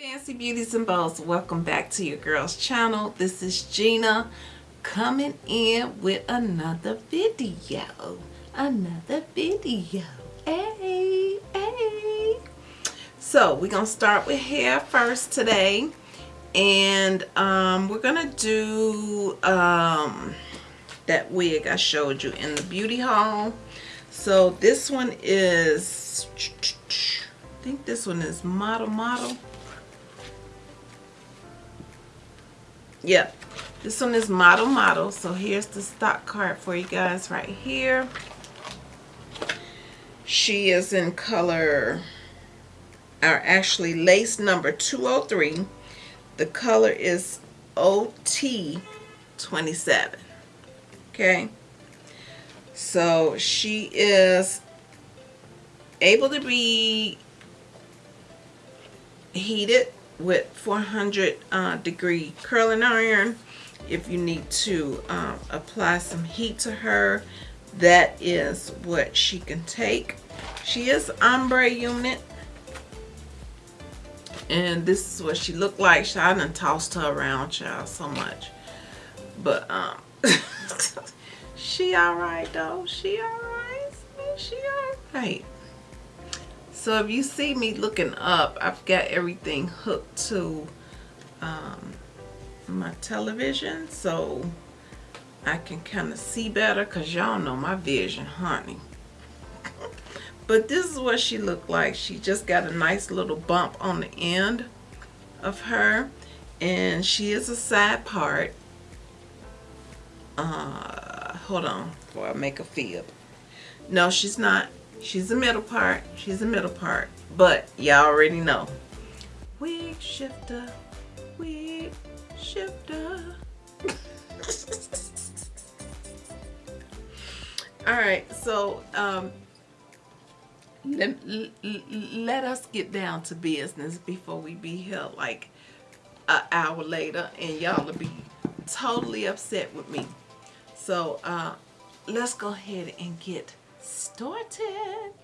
Fancy Beauties and Bows, welcome back to your girls channel. This is Gina coming in with another video. Another video. Hey, hey. So we're to start with hair first today. And um, we're to do um, that wig I showed you in the beauty haul. So this one is, I think this one is Model Model. Yep. This one is Model Model. So here's the stock card for you guys right here. She is in color, or actually lace number 203. The color is OT27. Okay. So she is able to be heated with 400 uh, degree curling iron. If you need to um, apply some heat to her that is what she can take. She is ombre unit. And this is what she looked like. I done tossed her around child so much. But um she all right though. She all right. She all right so if you see me looking up, I've got everything hooked to um, my television so I can kind of see better because y'all know my vision, honey. but this is what she looked like. She just got a nice little bump on the end of her and she is a side part. Uh, hold on before I make a fib. No, she's not. She's the middle part. She's the middle part. But y'all already know. Wig shifter. Wig shifter. Alright, so um, let, let us get down to business before we be here like an hour later and y'all will be totally upset with me. So uh, let's go ahead and get started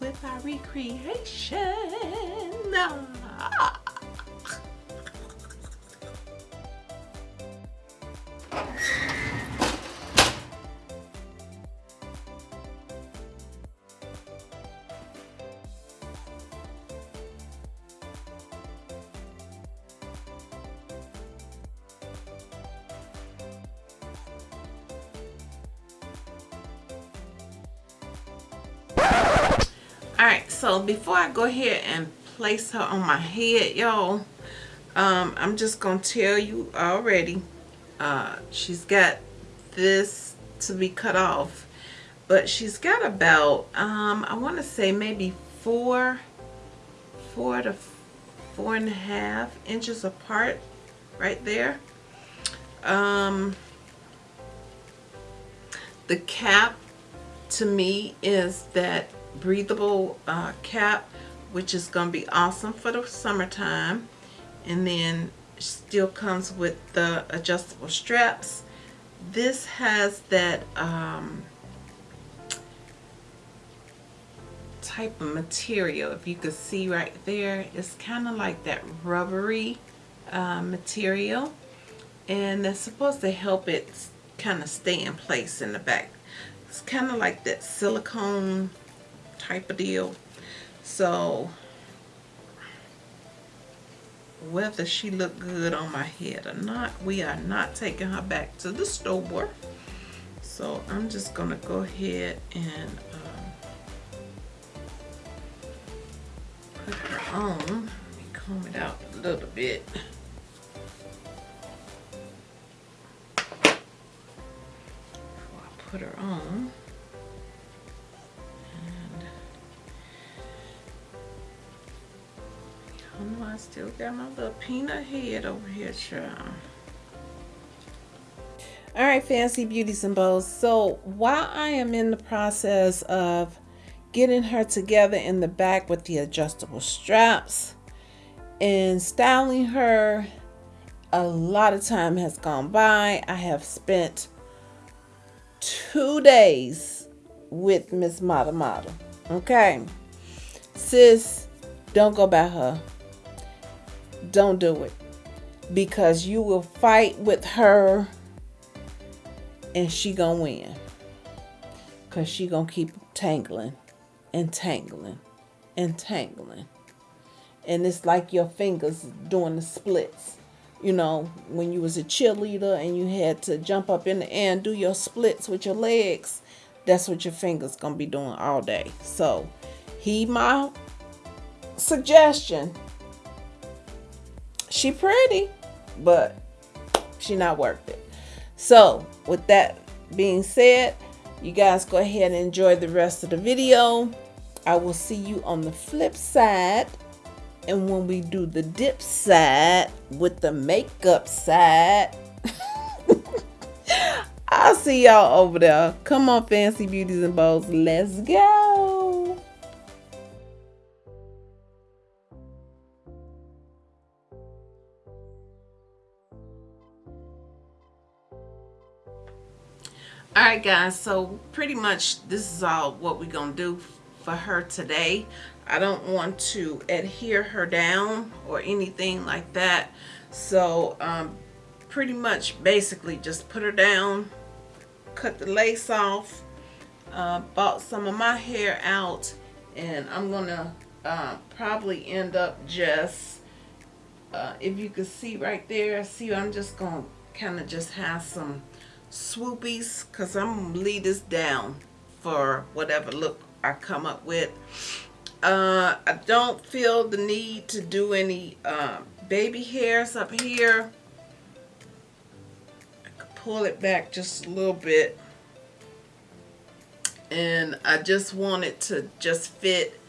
with our recreation. Ah. So before I go ahead and place her on my head, y'all, um, I'm just going to tell you already, uh, she's got this to be cut off, but she's got about, um, I want to say maybe four, four to four and a half inches apart right there. Um, the cap to me is that breathable uh, cap which is going to be awesome for the summertime. And then still comes with the adjustable straps. This has that um, type of material if you could see right there. It's kind of like that rubbery uh, material. And it's supposed to help it kind of stay in place in the back. It's kind of like that silicone type of deal. So whether she look good on my head or not, we are not taking her back to the store. So I'm just gonna go ahead and um, put her on. Let me comb it out a little bit. Put her on. Oh, I still got my little peanut head over here, child. All right, Fancy Beauties and Bows. So while I am in the process of getting her together in the back with the adjustable straps and styling her, a lot of time has gone by. I have spent two days with Miss Model Model. Okay. Sis, don't go by her don't do it. Because you will fight with her and she gonna win. Because she gonna keep tangling and tangling and tangling. And it's like your fingers doing the splits. You know when you was a cheerleader and you had to jump up in the air and do your splits with your legs that's what your fingers gonna be doing all day. So heed my suggestion she pretty but she not worth it so with that being said you guys go ahead and enjoy the rest of the video i will see you on the flip side and when we do the dip side with the makeup side I'll see y'all over there. Come on, Fancy Beauties and Bows. Let's go. All right guys so pretty much this is all what we're gonna do for her today. I don't want to adhere her down or anything like that. So um, pretty much basically just put her down cut the lace off uh, bought some of my hair out and I'm gonna uh, probably end up just uh, if you can see right there see I'm just gonna kind of just have some swoopies because I'm gonna leave this down for whatever look I come up with. Uh, I don't feel the need to do any uh, baby hairs up here. I could pull it back just a little bit. And I just want it to just fit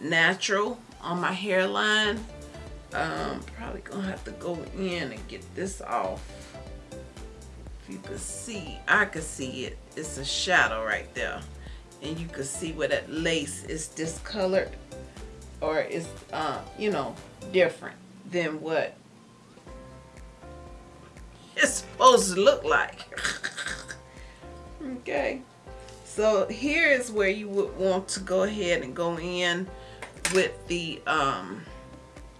natural on my hairline. Um, probably gonna have to go in and get this off you can see, I can see it. It's a shadow right there. And you can see where that lace is discolored or is, uh, you know, different than what it's supposed to look like. okay. So here is where you would want to go ahead and go in with the um,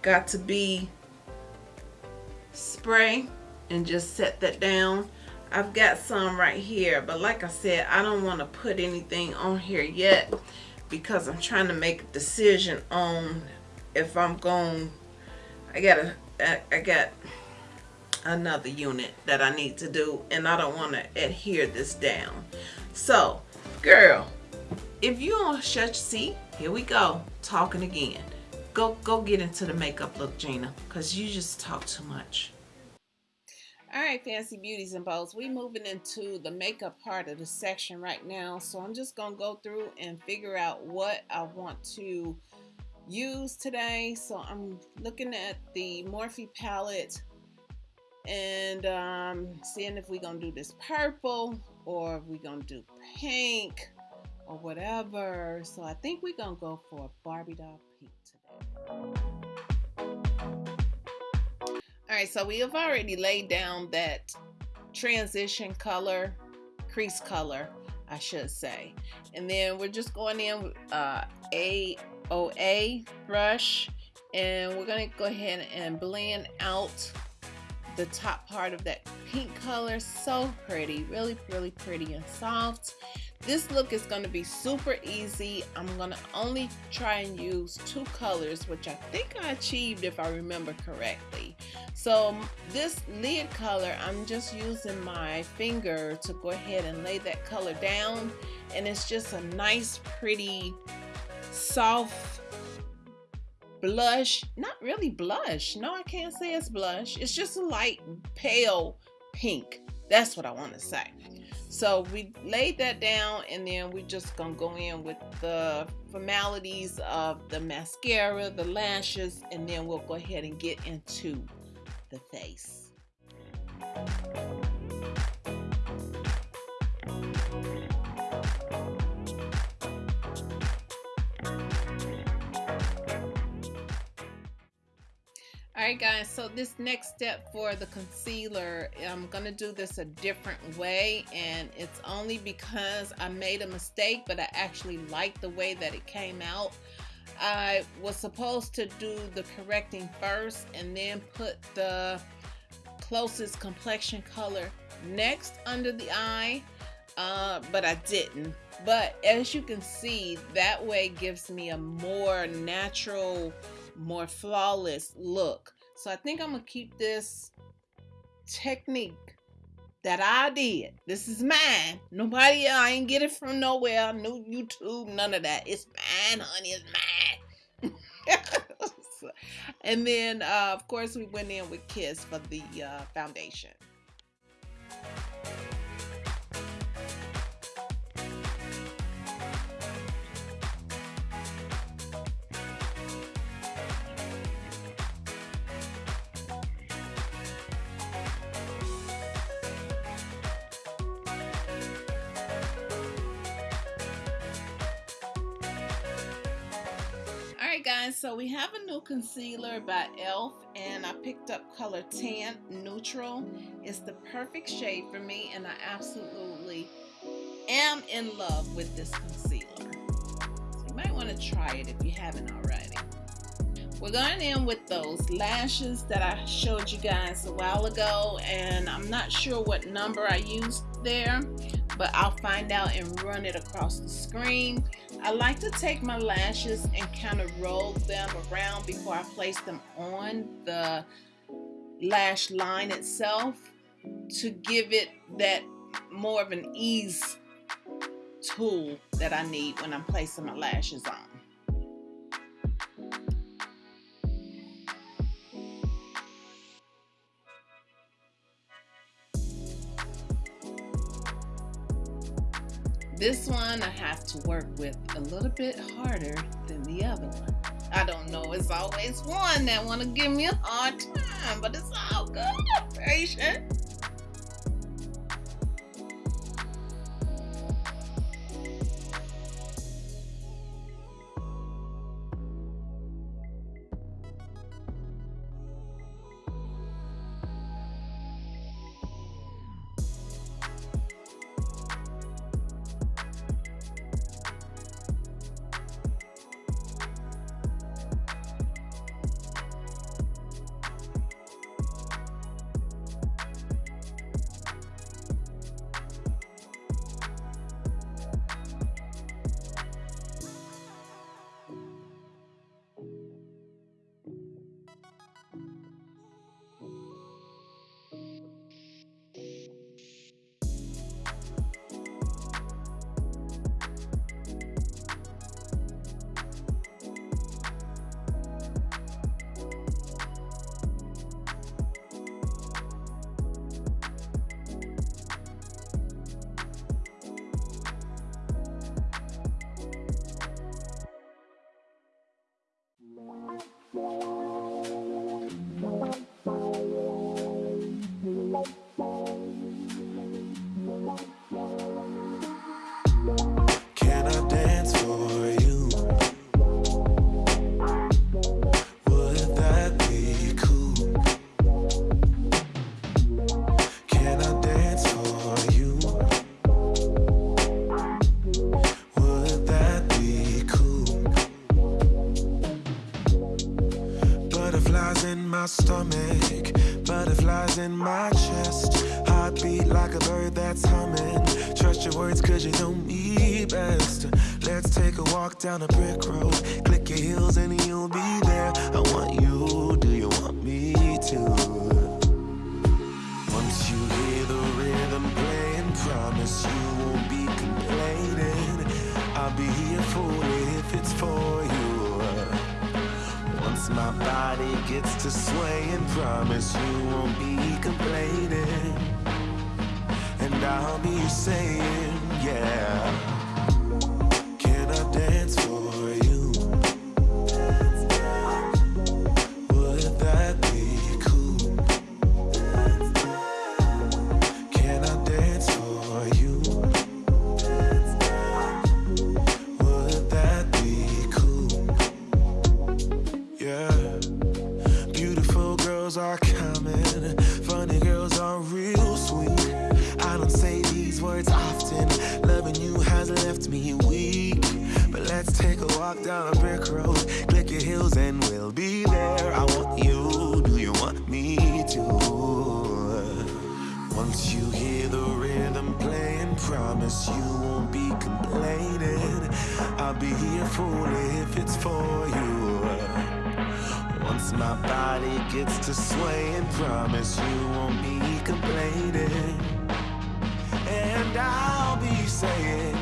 Got2b spray and just set that down I've got some right here but like I said I don't want to put anything on here yet because I'm trying to make a decision on if I'm going I got a I got another unit that I need to do and I don't want to adhere this down. So girl if you don't shut your seat here we go talking again. Go go get into the makeup look Gina because you just talk too much all right, Fancy Beauties and Bows, we moving into the makeup part of the section right now. So I'm just going to go through and figure out what I want to use today. So I'm looking at the Morphe palette and um, seeing if we're going to do this purple or if we're going to do pink or whatever. So I think we're going to go for a Barbie doll pink today. Right, so we have already laid down that transition color, crease color, I should say. And then we're just going in with uh, AOA brush and we're gonna go ahead and blend out the top part of that pink color. So pretty, really, really pretty and soft. This look is going to be super easy. I'm going to only try and use two colors, which I think I achieved if I remember correctly. So this lid color, I'm just using my finger to go ahead and lay that color down. And it's just a nice, pretty, soft blush. Not really blush. No, I can't say it's blush. It's just a light pale pink. That's what I want to say. So we laid that down and then we're just gonna go in with the formalities of the mascara, the lashes, and then we'll go ahead and get into the face. Alright guys, so this next step for the concealer, I'm going to do this a different way and it's only because I made a mistake but I actually like the way that it came out. I was supposed to do the correcting first and then put the closest complexion color next under the eye, uh, but I didn't. But as you can see, that way gives me a more natural, more flawless look. So I think I'm gonna keep this technique that I did. This is mine. Nobody, I ain't get it from nowhere. No YouTube, none of that. It's mine, honey. It's mine. and then, uh, of course, we went in with Kiss for the uh, foundation. Guys, so we have a new concealer by e.l.f. and I picked up color Tan Neutral. It's the perfect shade for me and I absolutely am in love with this concealer. So you might want to try it if you haven't already. We're going in with those lashes that I showed you guys a while ago and I'm not sure what number I used there but I'll find out and run it across the screen. I like to take my lashes and kind of roll them around before I place them on the lash line itself to give it that more of an ease tool that I need when I'm placing my lashes on. This one I have to work with a little bit harder than the other one. I don't know, it's always one that want to give me a hard time, but it's all good. Patient. Stomach, butterflies in my chest. Heartbeat like a bird that's humming. Trust your words, cause you know me best. Let's take a walk down a brick road. Click your heels and My body gets to swaying, promise you won't be complaining. And I'll be saying, yeah. Walk down a brick road. Click your heels and we'll be there. I want you, do you want me to? Once you hear the rhythm playing, promise you won't be complaining. I'll be here for if it's for you. Once my body gets to swaying, promise you won't be complaining. And I'll be saying,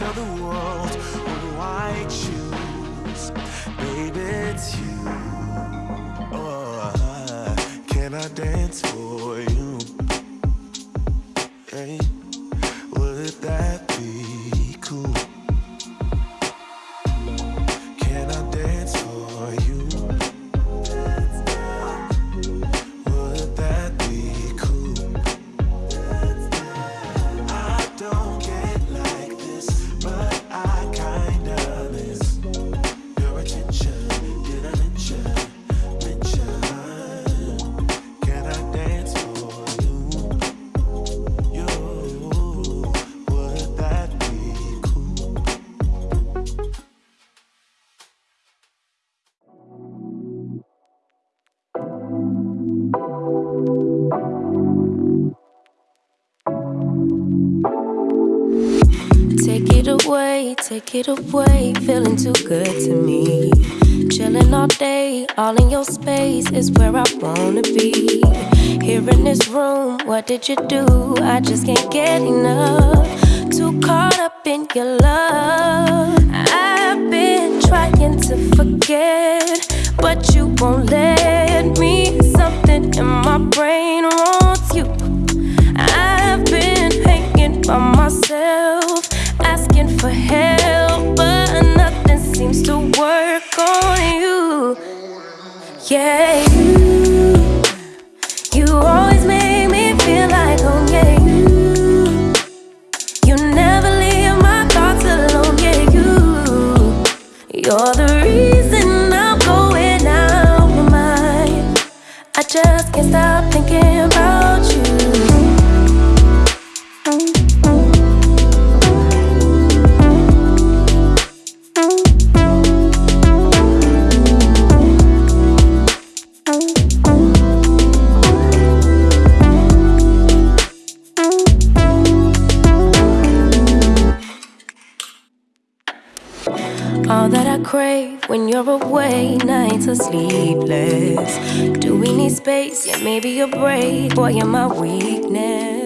tell the world who I choose. Baby, it's you. Oh, can I dance for you? Take it away, feeling too good to me. Chilling all day, all in your space is where I wanna be. Here in this room, what did you do? I just can't get enough. Too caught up in your love. I've been trying to forget, but you won't let me. Something in my brain wants you. I've been hanging by myself, seems to work on you. Yeah, you, you always make me feel like home. Yeah, you, you never leave my thoughts alone. Yeah, you, you're the reason I'm going out my mind. I just can't stop thinking about you. You're away, nights are sleepless. Do we need space? Yeah, maybe a break. Boy, you're my weakness.